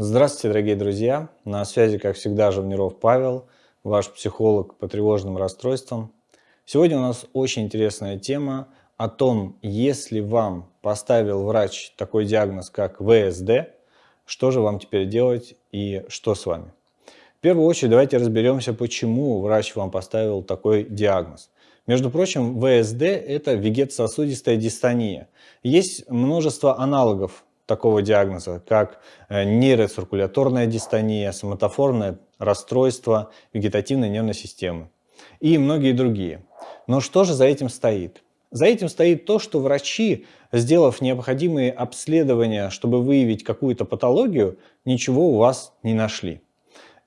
Здравствуйте, дорогие друзья! На связи, как всегда, Живниров Павел, ваш психолог по тревожным расстройствам. Сегодня у нас очень интересная тема о том, если вам поставил врач такой диагноз, как ВСД, что же вам теперь делать и что с вами. В первую очередь давайте разберемся, почему врач вам поставил такой диагноз. Между прочим, ВСД – это вегетососудистая дистония. Есть множество аналогов такого диагноза, как э, нейроциркуляторная дистония, соматофорное расстройство вегетативной нервной системы и многие другие. Но что же за этим стоит? За этим стоит то, что врачи, сделав необходимые обследования, чтобы выявить какую-то патологию, ничего у вас не нашли.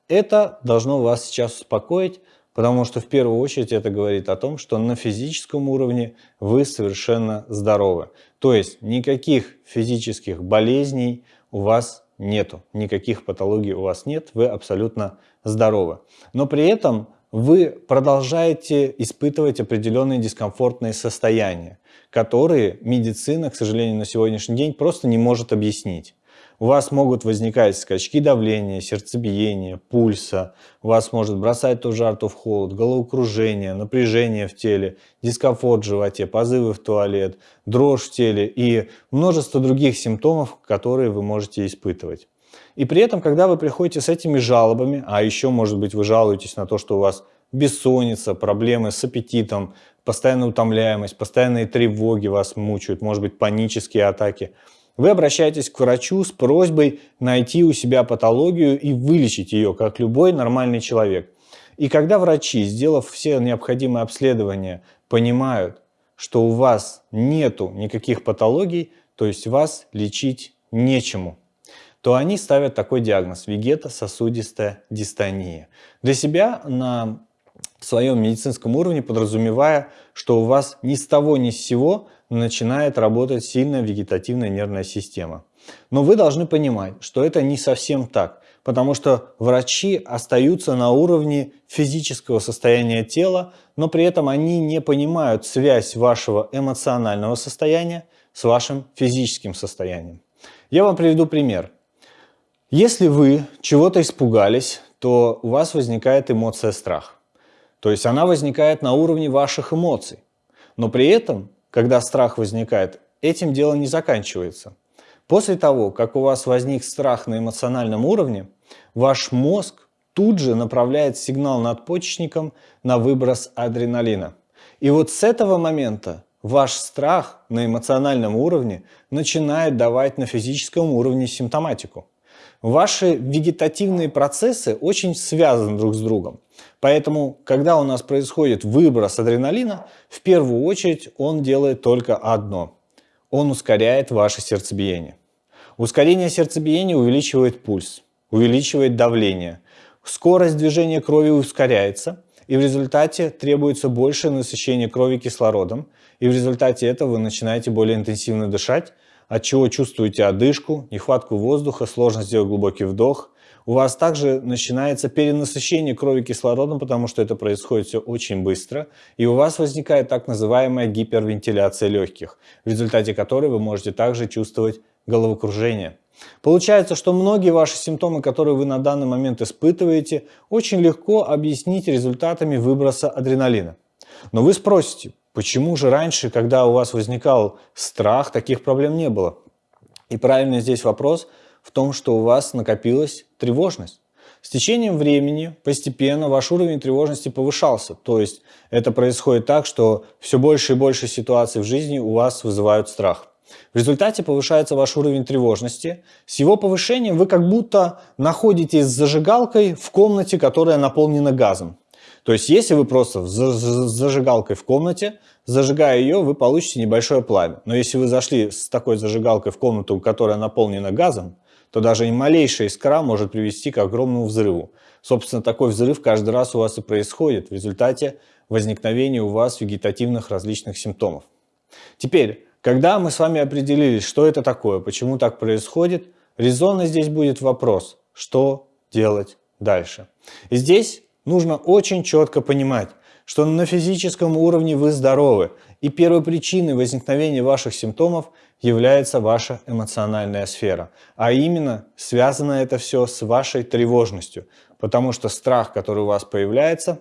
Это должно вас сейчас успокоить, потому что в первую очередь это говорит о том, что на физическом уровне вы совершенно здоровы. То есть никаких физических болезней у вас нету, никаких патологий у вас нет, вы абсолютно здоровы. Но при этом вы продолжаете испытывать определенные дискомфортные состояния, которые медицина, к сожалению, на сегодняшний день просто не может объяснить. У вас могут возникать скачки давления, сердцебиения, пульса, у вас может бросать то жар, то в холод, головокружение, напряжение в теле, дискомфорт в животе, позывы в туалет, дрожь в теле и множество других симптомов, которые вы можете испытывать. И при этом, когда вы приходите с этими жалобами, а еще, может быть, вы жалуетесь на то, что у вас бессонница, проблемы с аппетитом, постоянная утомляемость, постоянные тревоги вас мучают, может быть, панические атаки, вы обращаетесь к врачу с просьбой найти у себя патологию и вылечить ее, как любой нормальный человек. И когда врачи, сделав все необходимые обследования, понимают, что у вас нету никаких патологий, то есть вас лечить нечему, то они ставят такой диагноз – вегетососудистая дистония. Для себя на своем медицинском уровне подразумевая, что у вас ни с того ни с сего начинает работать сильная вегетативная нервная система. Но вы должны понимать, что это не совсем так, потому что врачи остаются на уровне физического состояния тела, но при этом они не понимают связь вашего эмоционального состояния с вашим физическим состоянием. Я вам приведу пример. Если вы чего-то испугались, то у вас возникает эмоция страх. То есть она возникает на уровне ваших эмоций. Но при этом, когда страх возникает, этим дело не заканчивается. После того, как у вас возник страх на эмоциональном уровне, ваш мозг тут же направляет сигнал надпочечникам на выброс адреналина. И вот с этого момента ваш страх на эмоциональном уровне начинает давать на физическом уровне симптоматику. Ваши вегетативные процессы очень связаны друг с другом. Поэтому, когда у нас происходит выброс адреналина, в первую очередь он делает только одно. Он ускоряет ваше сердцебиение. Ускорение сердцебиения увеличивает пульс, увеличивает давление. Скорость движения крови ускоряется, и в результате требуется большее насыщение крови кислородом, и в результате этого вы начинаете более интенсивно дышать, от чего чувствуете одышку, нехватку воздуха, сложность сделать глубокий вдох. У вас также начинается перенасыщение крови кислородом, потому что это происходит все очень быстро. И у вас возникает так называемая гипервентиляция легких, в результате которой вы можете также чувствовать головокружение. Получается, что многие ваши симптомы, которые вы на данный момент испытываете, очень легко объяснить результатами выброса адреналина. Но вы спросите, Почему же раньше, когда у вас возникал страх, таких проблем не было? И правильный здесь вопрос в том, что у вас накопилась тревожность. С течением времени постепенно ваш уровень тревожности повышался. То есть это происходит так, что все больше и больше ситуаций в жизни у вас вызывают страх. В результате повышается ваш уровень тревожности. С его повышением вы как будто находитесь с зажигалкой в комнате, которая наполнена газом. То есть, если вы просто с зажигалкой в комнате, зажигая ее, вы получите небольшое пламя. Но если вы зашли с такой зажигалкой в комнату, которая наполнена газом, то даже и малейшая искра может привести к огромному взрыву. Собственно, такой взрыв каждый раз у вас и происходит в результате возникновения у вас вегетативных различных симптомов. Теперь, когда мы с вами определились, что это такое, почему так происходит, резонно здесь будет вопрос, что делать дальше. И здесь Нужно очень четко понимать, что на физическом уровне вы здоровы, и первой причиной возникновения ваших симптомов является ваша эмоциональная сфера. А именно, связано это все с вашей тревожностью. Потому что страх, который у вас появляется,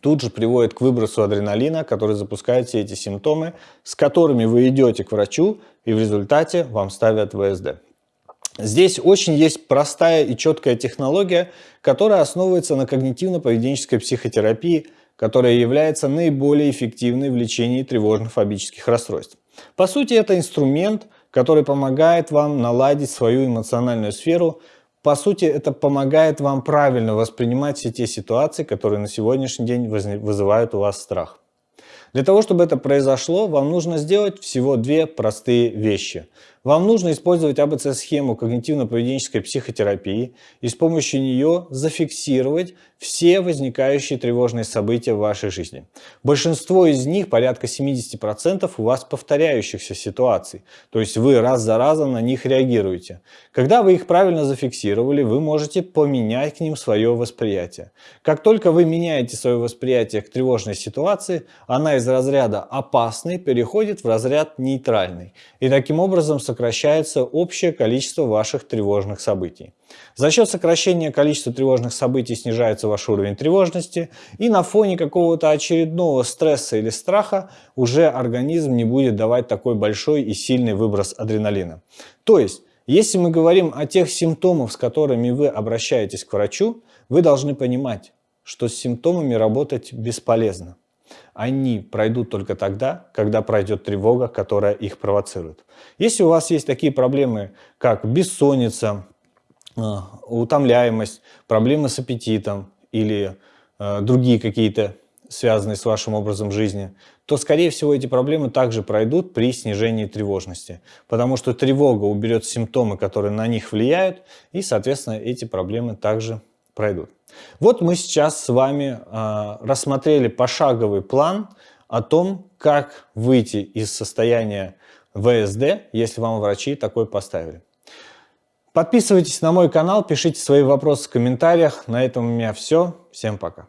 тут же приводит к выбросу адреналина, который запускает все эти симптомы, с которыми вы идете к врачу, и в результате вам ставят ВСД. Здесь очень есть простая и четкая технология, которая основывается на когнитивно-поведенческой психотерапии, которая является наиболее эффективной в лечении тревожных фобических расстройств. По сути, это инструмент, который помогает вам наладить свою эмоциональную сферу. По сути, это помогает вам правильно воспринимать все те ситуации, которые на сегодняшний день вызывают у вас страх. Для того, чтобы это произошло, вам нужно сделать всего две простые вещи. Вам нужно использовать АБЦ-схему когнитивно-поведенческой психотерапии и с помощью нее зафиксировать все возникающие тревожные события в вашей жизни. Большинство из них, порядка 70%, у вас повторяющихся ситуаций, то есть вы раз за разом на них реагируете. Когда вы их правильно зафиксировали, вы можете поменять к ним свое восприятие. Как только вы меняете свое восприятие к тревожной ситуации, она из разряда опасный переходит в разряд нейтральный. И таким образом сокращается общее количество ваших тревожных событий. За счет сокращения количества тревожных событий снижается ваш уровень тревожности, и на фоне какого-то очередного стресса или страха уже организм не будет давать такой большой и сильный выброс адреналина. То есть, если мы говорим о тех симптомах, с которыми вы обращаетесь к врачу, вы должны понимать, что с симптомами работать бесполезно они пройдут только тогда, когда пройдет тревога, которая их провоцирует. Если у вас есть такие проблемы, как бессонница, э, утомляемость, проблемы с аппетитом или э, другие какие-то связанные с вашим образом жизни, то, скорее всего, эти проблемы также пройдут при снижении тревожности, потому что тревога уберет симптомы, которые на них влияют, и, соответственно, эти проблемы также пройдут. Вот мы сейчас с вами э, рассмотрели пошаговый план о том, как выйти из состояния ВСД, если вам врачи такой поставили. Подписывайтесь на мой канал, пишите свои вопросы в комментариях. На этом у меня все. Всем пока.